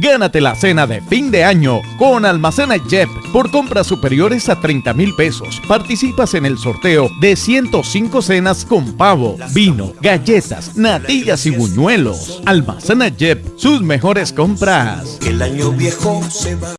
Gánate la cena de fin de año con Almacena Jep por compras superiores a 30 mil pesos. Participas en el sorteo de 105 cenas con pavo, vino, galletas, natillas y buñuelos. Almacena Jep, sus mejores compras. El año viejo se va.